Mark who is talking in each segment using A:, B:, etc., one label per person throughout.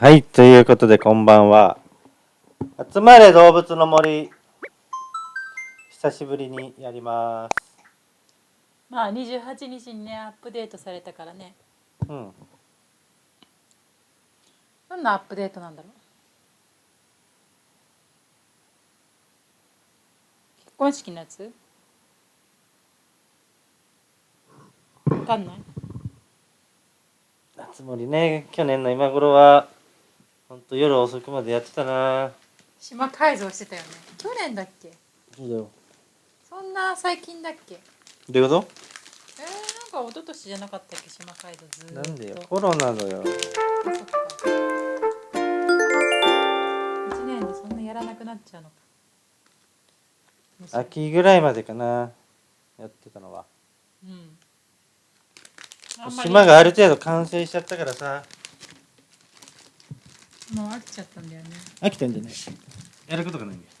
A: はい、ということでこんばんは。集まれ動物の森。久しぶりにやります。
B: まあ28日にねアップデートされたからね
A: うん。
B: どんなアップデートなんだろう結婚式のやつ？わかんない
A: 夏森ね、去年の今頃は、ほんと夜遅くまでやってたな。
B: 島改造してたよね去年だっけ？
A: そうだよ。
B: そんな最近だっけ？
A: どういうこ
B: えー、なんか一昨年じゃなかったっけ？島改造ずーっと
A: となんでよ？コロナのよ。
B: あそっか1年でそんなやらなくなっちゃうのか
A: 秋ぐらいまでかな。やってたのは。
B: うん
A: 島がある程度完成しちゃったからさ。
B: もう飽きちゃったんだよね。
A: 飽きてんじゃない？やることがないんだよ。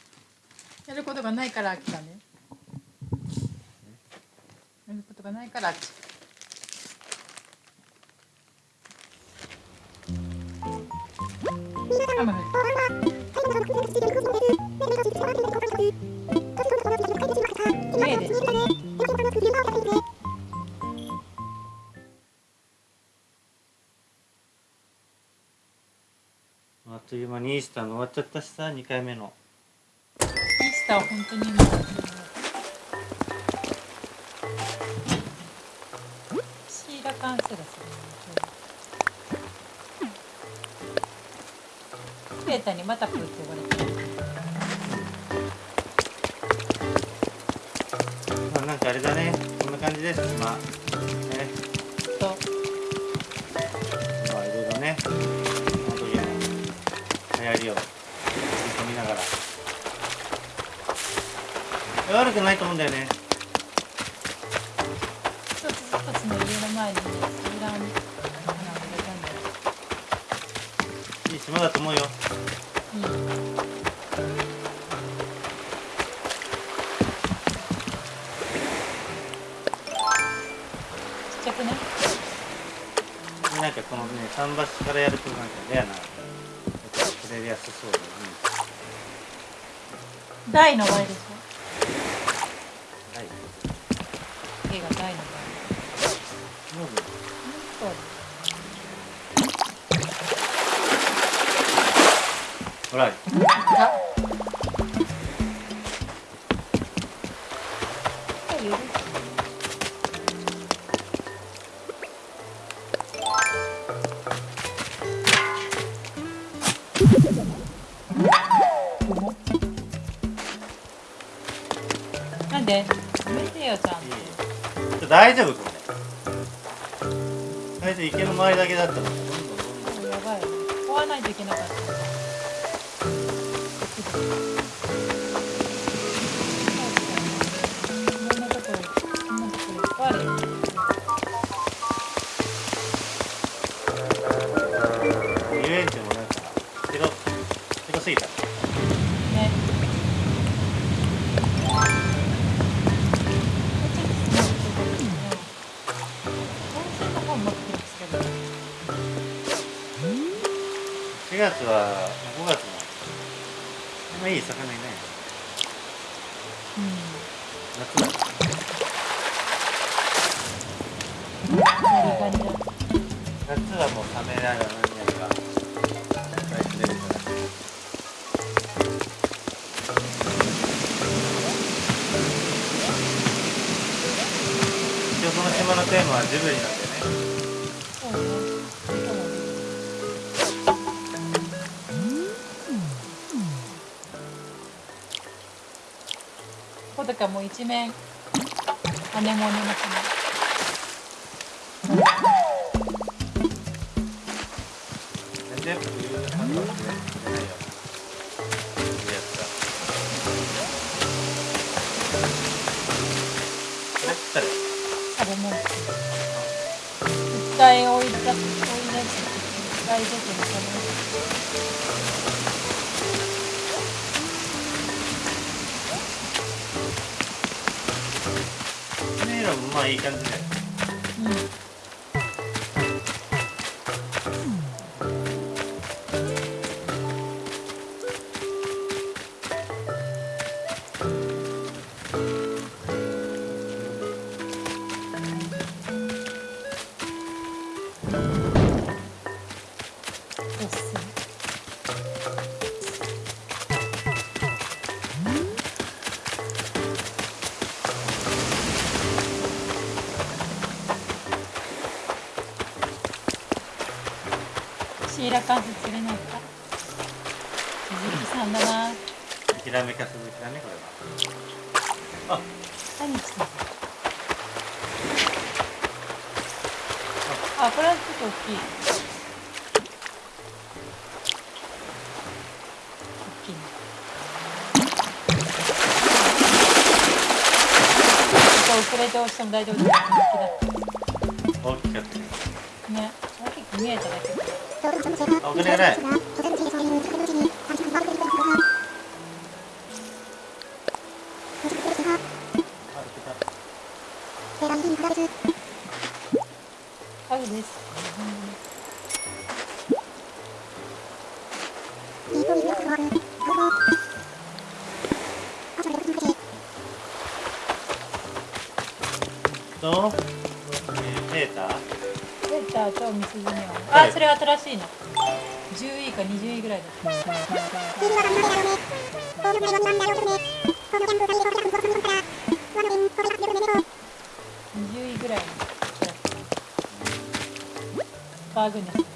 B: やることがないから飽きたね。やることがないから飽きちゃう雨降った目で
A: という間にイースターの終わっちゃったしさ、2回目の。
B: イースターは本当にシーラカンセラスクレータにまたプーって呼ばれてる
A: まあ、なんかあれだね。こんな感じです、まあ。流行りを見ながら。悪くないと思うんだよね。
B: 一つ一つの家の前にねセーラーに
A: いい島だと思うよ。
B: うんちっちゃくね
A: なんかこのね、桟橋からやるとなんかレアな。やすそうだね。
B: 台の前で
A: す最初池の周りだけだったも。ん
B: やばい追わないといけなかったこ
A: 月は5月も。あんまいい魚いない夏だ
B: ザリガニだ
A: 夏はもうサメだよ何やるから一応その島のテーマはジブリなんだ
B: こだかもう一面アネモネの花
A: なんでやっぱ冬の花は釣れないよいいやつだこれって
B: あれも絶対追い出す追い出す絶対出てる
A: メロン
B: キラ関節釣れないか？鈴木さんだな。
A: ひらめかすぶきだねこれは。あ
B: 何してん。のあこれはちょっと大きい。大きいね。ちょっと遅れて押しても大丈夫だよ。人気だ
A: 大きかったね
B: ね大きく見えただけ
A: あお金がない
B: 新しいの。10位か20位ぐらいだった。20位ぐらいのバーグネス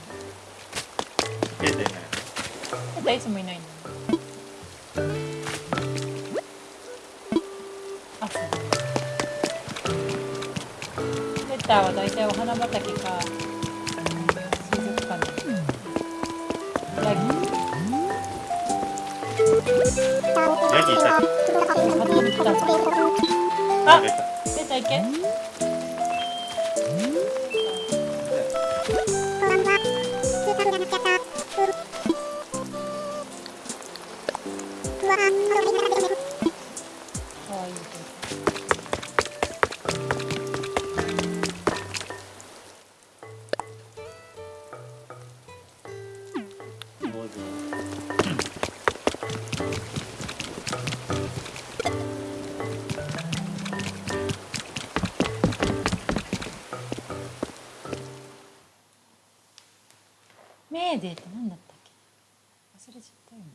B: メーデーって何だったっけ？忘れちゃったよね。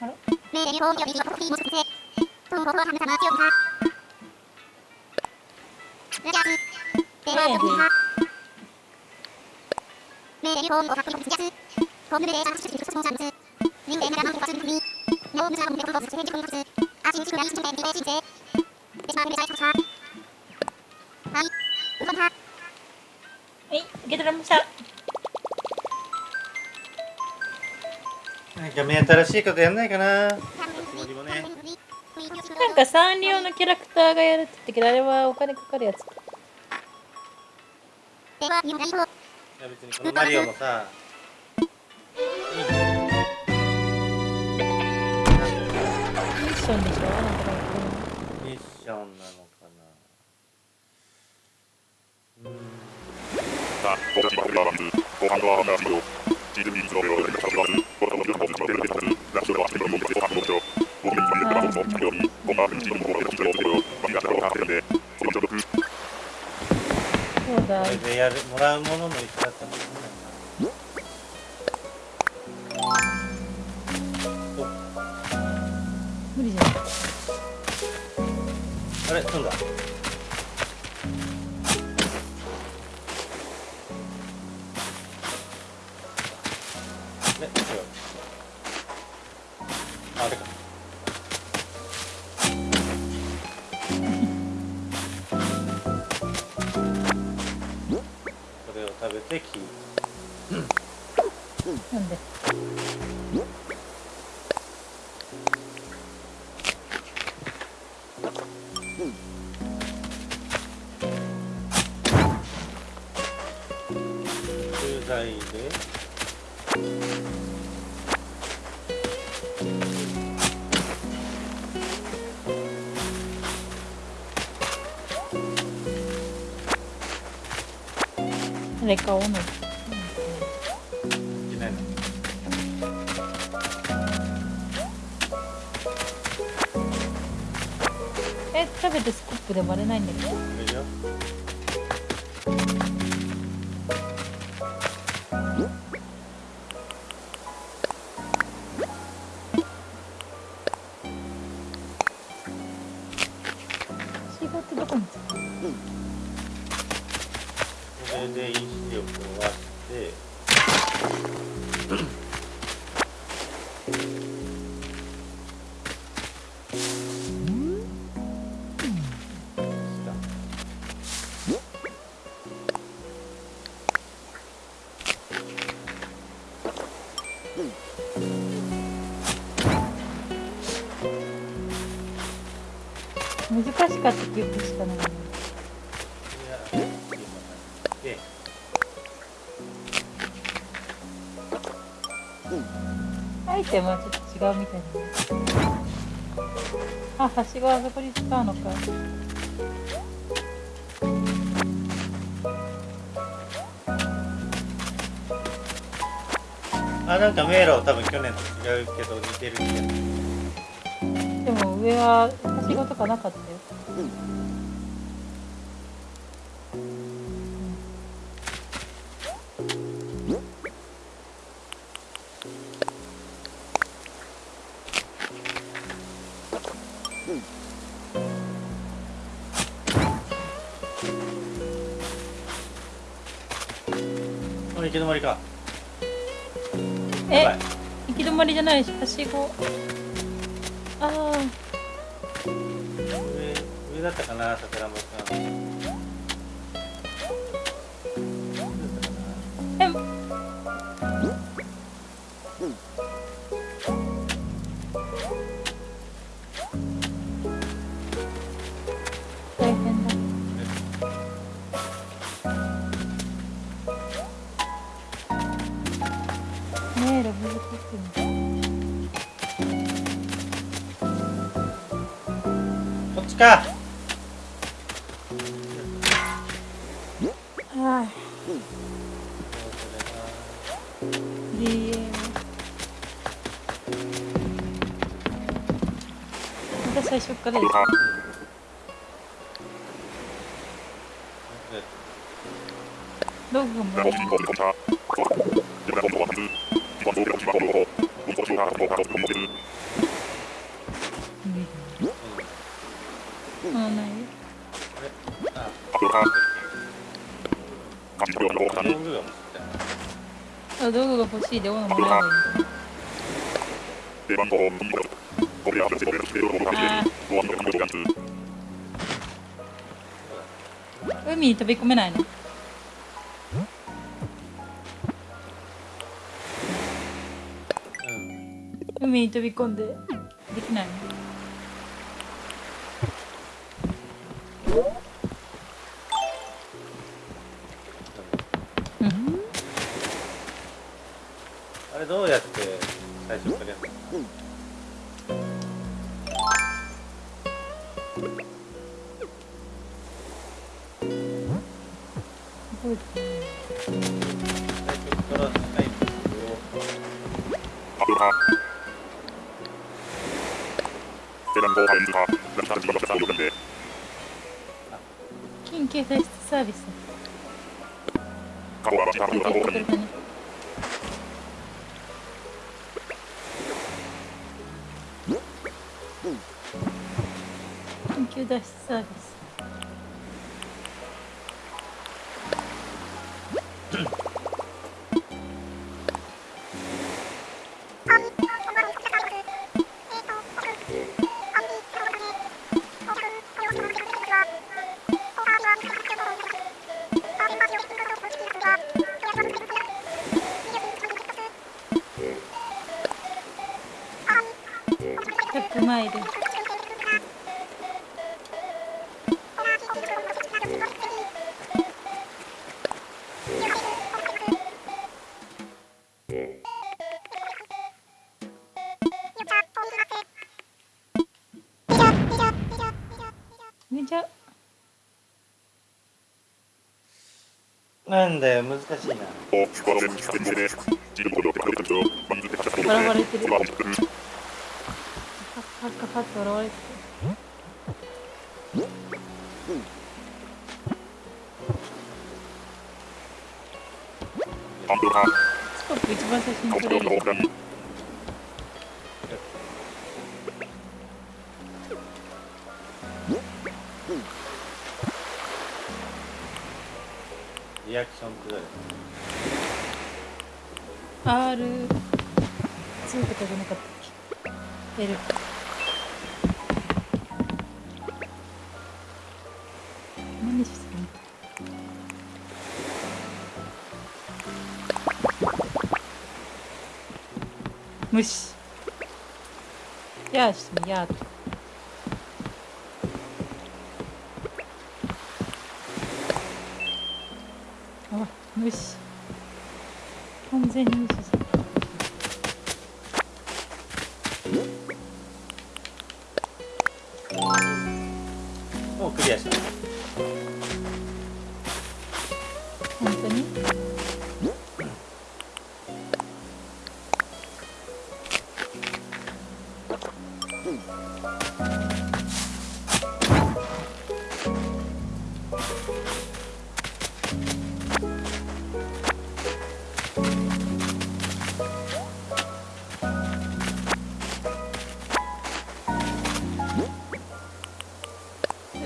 B: あら？はい受け取りました
A: なんか目新しいことやんないかな森もね
B: なんかサンリオのキャラクターがやるって言ったけどあれはお金かかるやつ。
A: いや別にこのマリオもさ
B: ションな
A: のかな。
C: その所属、
B: そうだ。
A: これでやるもらうものも一緒だったもんあれ飛んだ？え違う。ああれか。これを食べてキー
B: なんで？誰かをの
A: いけないの？
B: え食べてスコップで割れないんだけど
A: で
B: アイテムはちょっと違うみたいなあはしごあそこに使うのか
A: あなんか迷路多分去年と違うけど似てる気が
B: でも上ははしごとかなかったよ。
A: こ
B: しごああ
A: 上上だったかな桜庭さ
B: え
A: か。
B: ああ DA また最初からです。ログがも
A: 道具が欲しい
B: で斧もらえばいい海に飛
A: 難しいな。リアクションってどれ
B: R2 とかじゃなかったっけ？L 何してんの虫やーしてみやーと。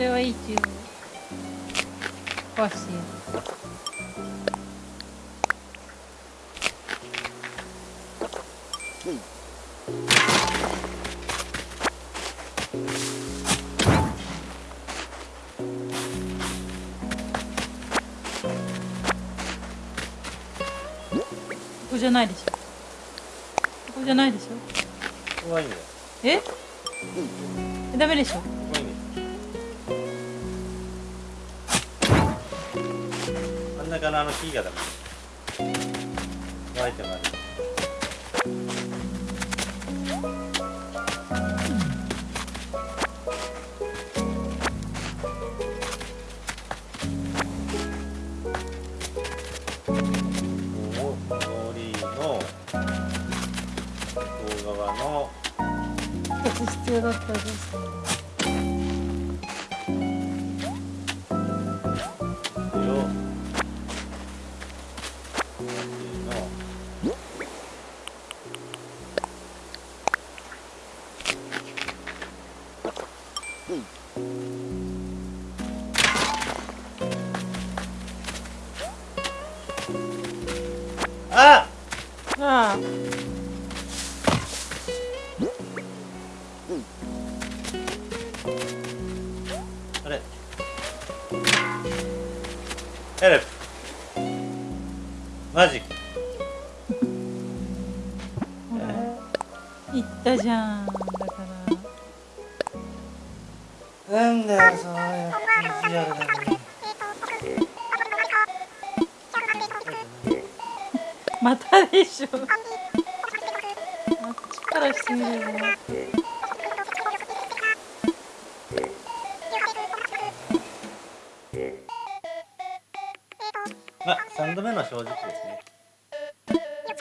B: れはい。いっていう壊してよここじゃないでしょ。ここじゃないでしょ。
A: ここはいいん
B: ダメでしょ
A: のあの木がダメ。ホワイトがあ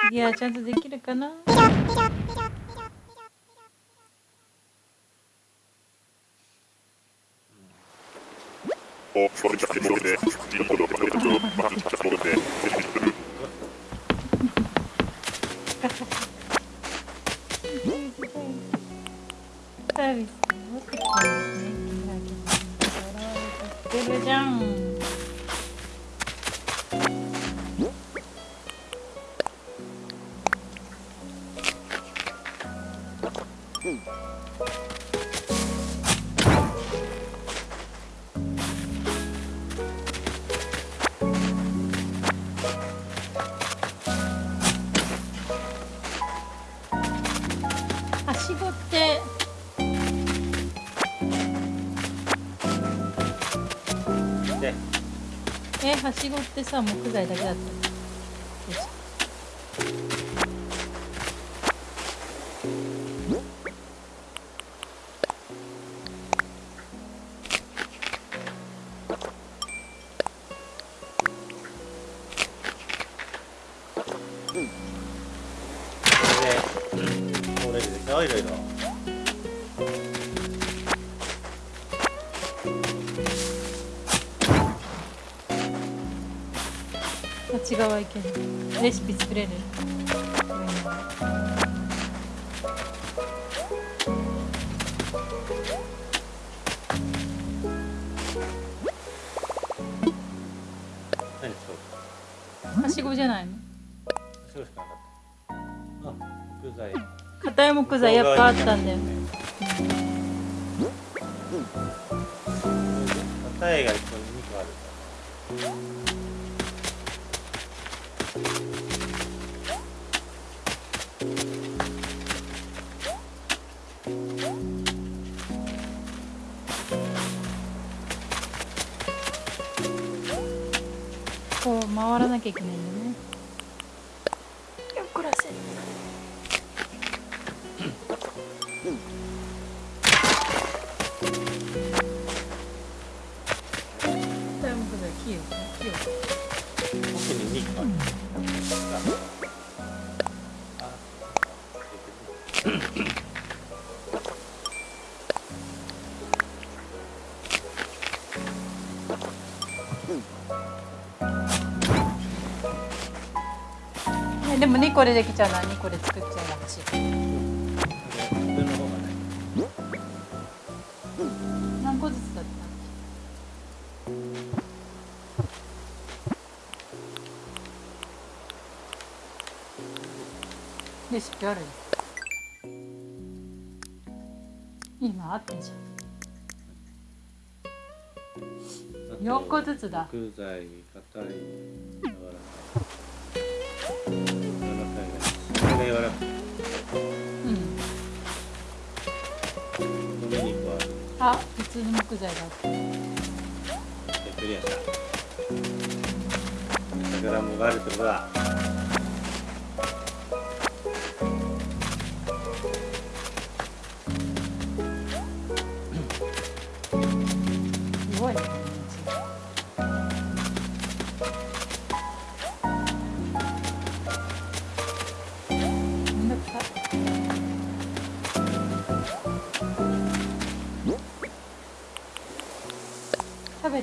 B: 次はちゃんとできるかな？
C: お、それじゃあ、戻っ
B: しごってさ木材だけだった
A: いろいろ
B: ち側行ける。レシピ作れる？
A: 何そう
B: はしごじゃないの？
A: そうしかなかった。あ木材。
B: 硬い木材やっぱあったんだよ
A: 硬
B: よっこらせタイムクだキヨキヨ
A: 奥に2個ある
B: ねでも2個でできちゃうな2個で作っちゃうらし何個ずつだったレシピある今あったじゃん。4個ずつだ
A: ら
B: うん。
A: ここに2個ある
B: あ普通の木材だった。
A: でクリアした桜もがあるってことだ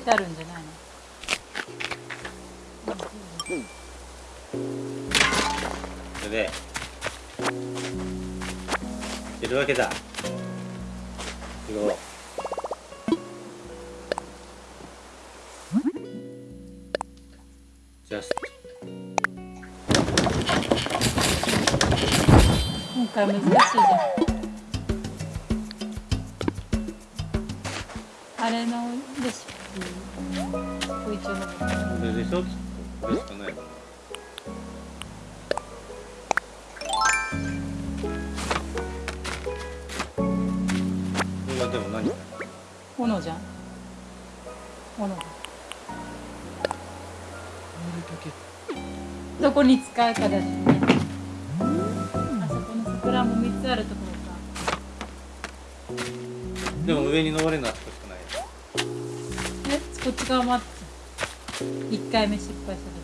B: てあるんじゃないの？うん。
A: それで出るわけだ。
B: こ
A: れしかないもん。これはでも何？か
B: 斧じゃん。斧だ。どこに使うかだしね。あそこの桜も3つあるところか。
A: でも上に登れるのは少しかない。
B: え？こっち側もあった。1回目失敗した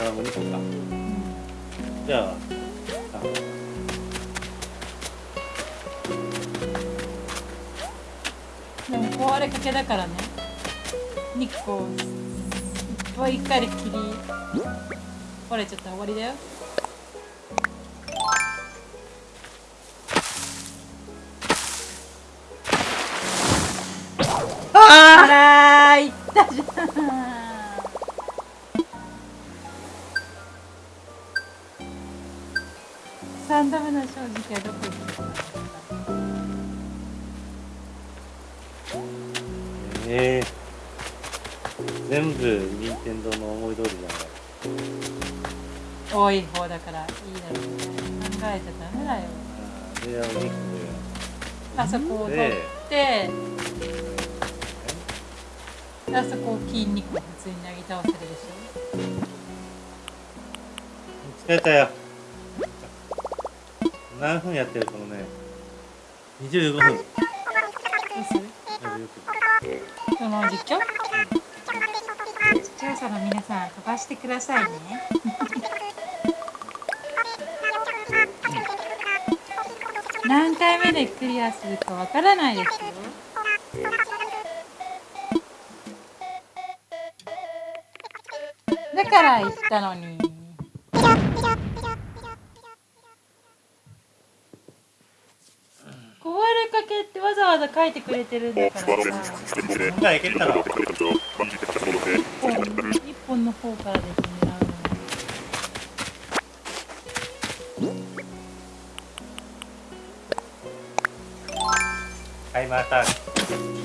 B: この
A: 宝も2個か。
B: うん
A: じゃああ
B: でも壊れかけだからね。日光いっぱい一回で切り壊れちゃったら終わりだよ。あらーいったじゃん三度目の正直はどこ行ったの
A: ええ全部任天堂の思い通りじゃない。
B: 多い方だからいいだろうね考えちゃダメだよ
A: あれはお肉
B: あそこを取ってあそこを筋肉を普通になぎ倒せるでしょ。
A: 疲れたよ。何分やってるこのね。25分。
B: ょどうするその実況視聴者の皆さん飛ばしてくださいね。何回目でクリアするかわからないですよ。だから言ったのに壊れかけってわざ書いてくれてるんだからさ。
C: 全国で
A: 今回いけたろ
C: くれた人を万事で立ち戻って
B: 一本の方からですね
A: はいまた。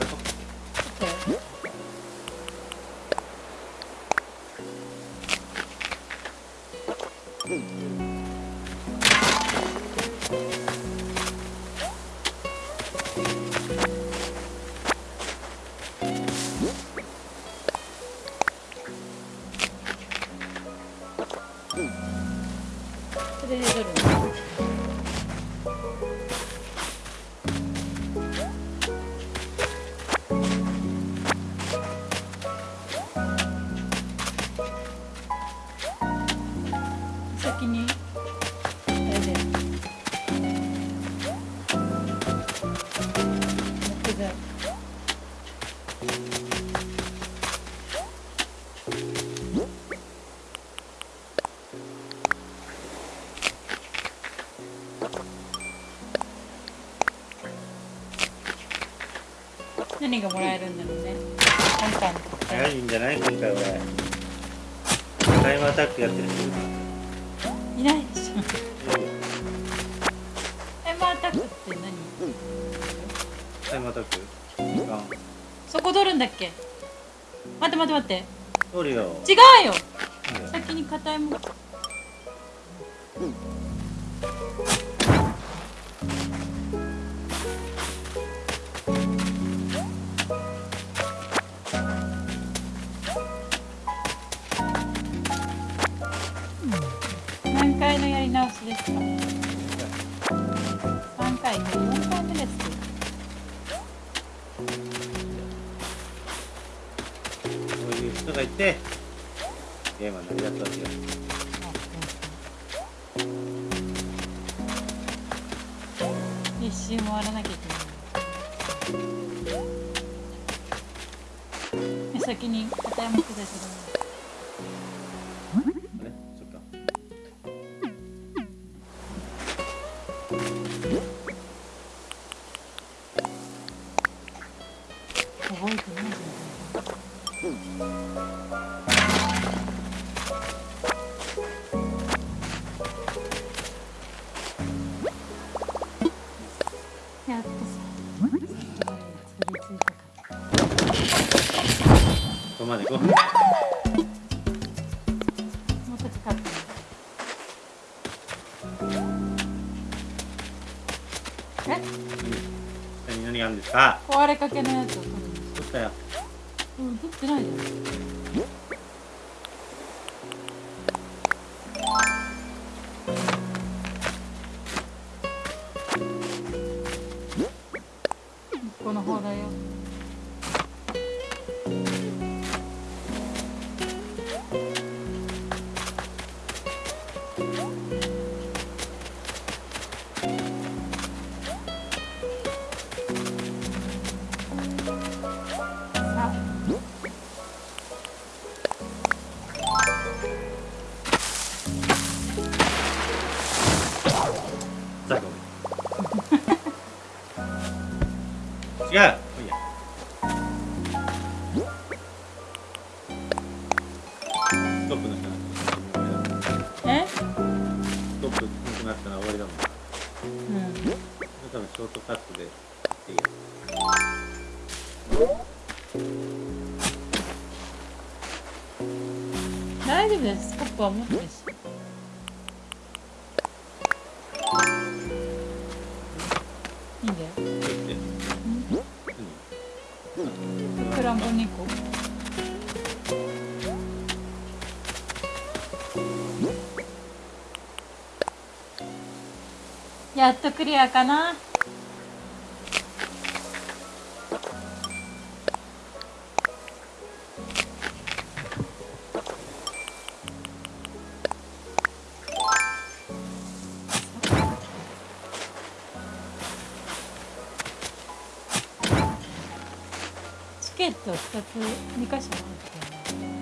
A: お桜
B: 何がもらえるんだろうね。今回の特
A: 早
B: 典
A: いんじゃない今回は。タイムアタックやってる。人い
B: ないでしょタイムアタックって何？
A: タイムアタック。時間
B: そこ取るんだっけ？待って待って待って。
A: 通るよ。
B: 違うよ。先に硬いもの。何覚えてないじゃん。やっとさ作りついたか
A: ここまで行こう
B: もうちょっとかかった。え？
A: 下に何があるんですか？
B: 壊れかけのやつ
A: たよ。
B: うん降ってないじゃん
A: 違ういいや。ストップの人な
B: え？
A: ストップなくなったら終わりだもん
B: うん。
A: 多分ショートカットでいいや
B: 大丈夫です。スコップは持ってやっとクリアかな。チケット2つ2箇所持っ
A: てる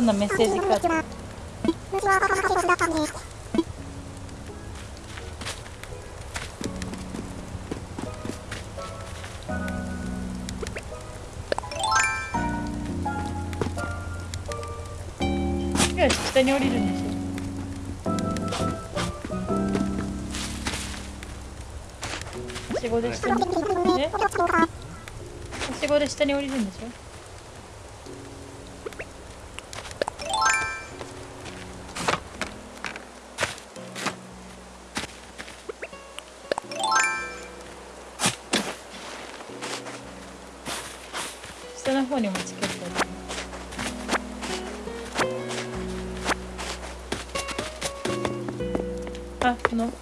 B: ろんなメッセージが。よし、下に降りるんでしょ。はしごで下に降りるんでしょ方にもチケットがありますあこの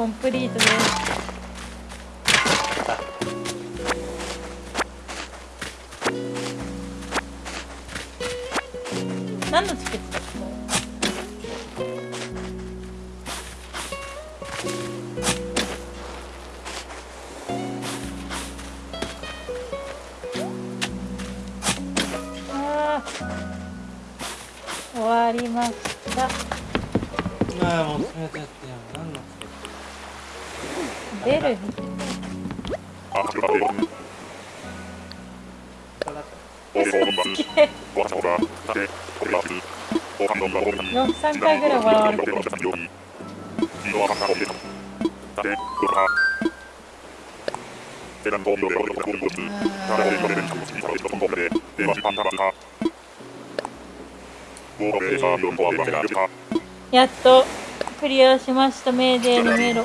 B: コンプリートです。何のチケット？回ぐらい。やっとクリアしましたメーデーの迷路。